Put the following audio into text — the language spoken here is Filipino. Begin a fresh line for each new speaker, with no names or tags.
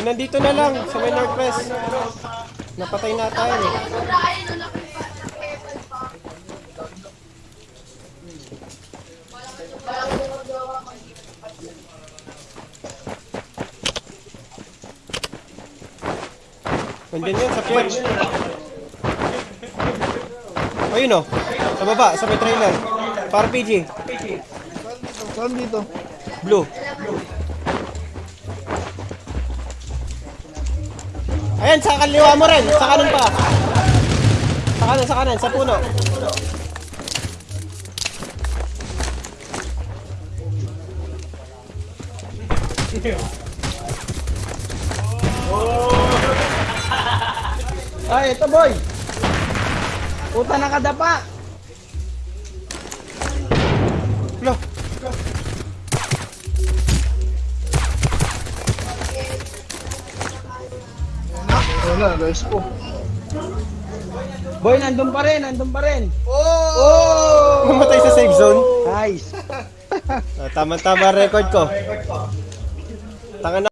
Yung nandito na lang, sa may Northwest. Napatay na tayo eh. Nandiyan yun sa church. Ayun oh. Sa baba, sa may trailer. Para PG.
Saan dito?
Blue. Ayan, sa kaliwa mo rin. Sa kanan pa. Sa kanan, sa kanan, sa puno.
Ay, ito boy. Puta nakadapa. Wala, guys ko. Boy, nandun pa rin, nandun pa rin.
Namatay sa safe zone.
Nice.
Ah, Tama-tama record ko. Tanga na.